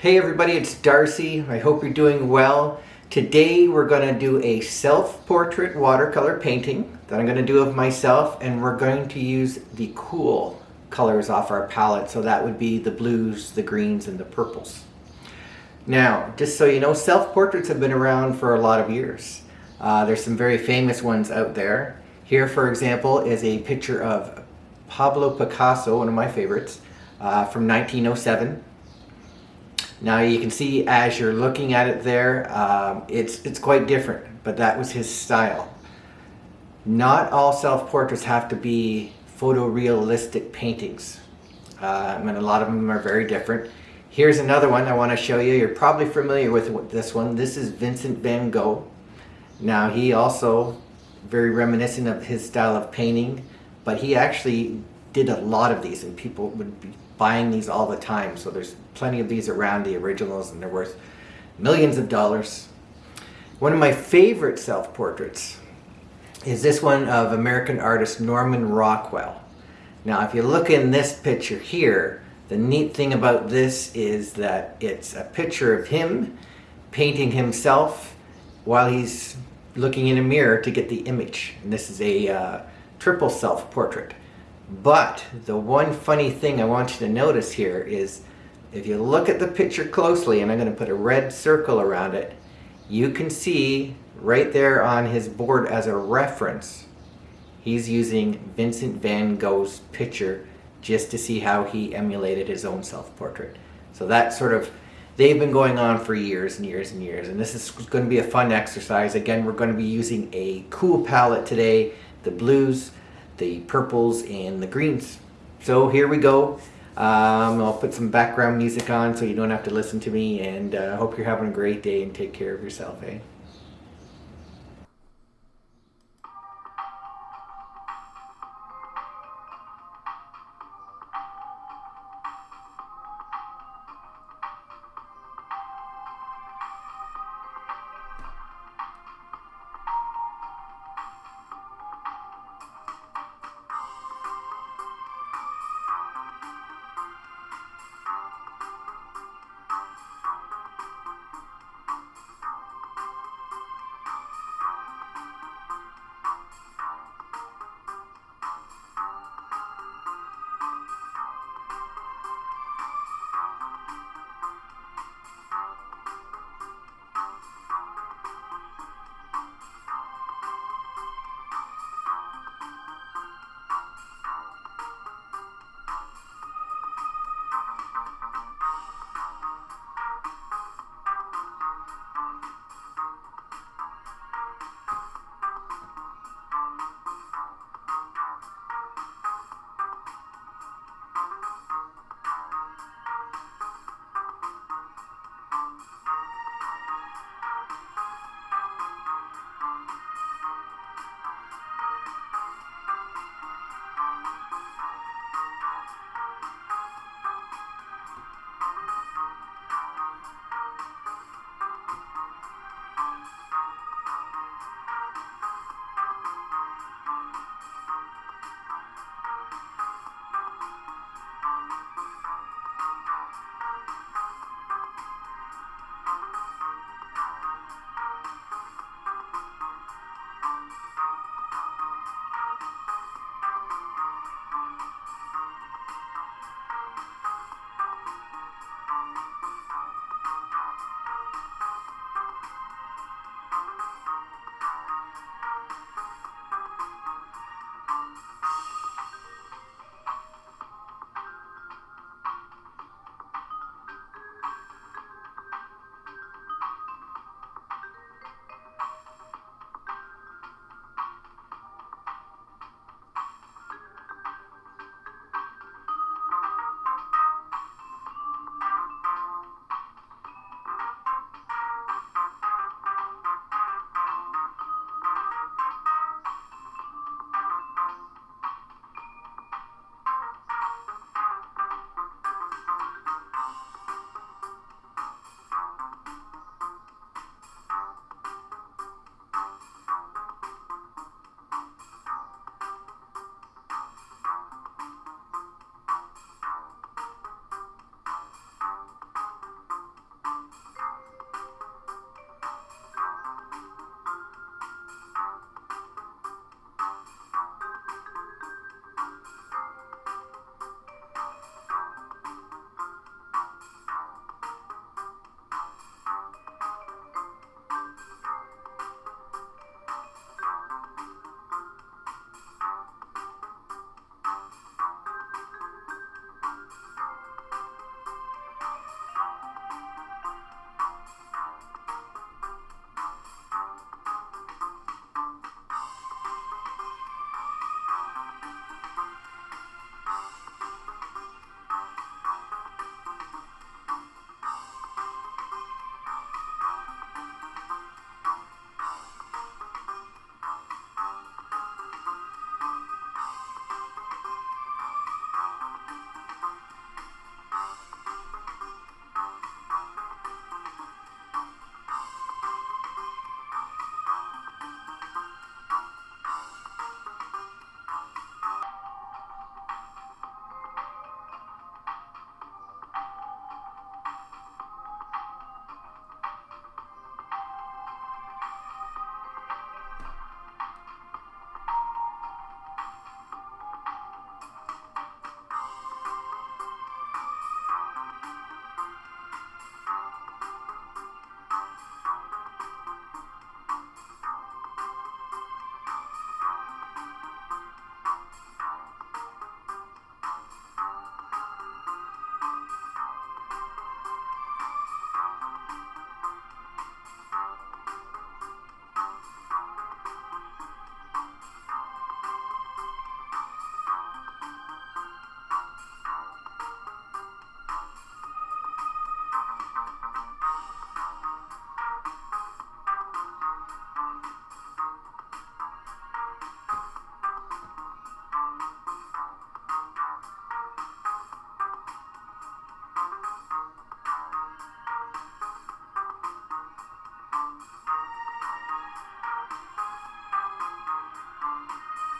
Hey everybody, it's Darcy. I hope you're doing well. Today we're going to do a self-portrait watercolor painting that I'm going to do of myself and we're going to use the cool colors off our palette. So that would be the blues, the greens, and the purples. Now, just so you know, self-portraits have been around for a lot of years. Uh, there's some very famous ones out there. Here, for example, is a picture of Pablo Picasso, one of my favorites, uh, from 1907. Now you can see as you're looking at it there, um, it's, it's quite different, but that was his style. Not all self-portraits have to be photorealistic paintings. I mean, a lot of them are very different. Here's another one I want to show you. You're probably familiar with this one. This is Vincent van Gogh. Now he also very reminiscent of his style of painting, but he actually did a lot of these and people would be buying these all the time. So there's plenty of these around, the originals, and they're worth millions of dollars. One of my favorite self-portraits is this one of American artist Norman Rockwell. Now if you look in this picture here, the neat thing about this is that it's a picture of him painting himself while he's looking in a mirror to get the image. And this is a uh, triple self-portrait. But the one funny thing I want you to notice here is if you look at the picture closely, and I'm going to put a red circle around it, you can see right there on his board as a reference, he's using Vincent van Gogh's picture just to see how he emulated his own self-portrait. So that sort of, they've been going on for years and years and years, and this is going to be a fun exercise. Again, we're going to be using a cool palette today, the blues, the purples and the greens. So here we go. Um, I'll put some background music on so you don't have to listen to me and I uh, hope you're having a great day and take care of yourself, eh?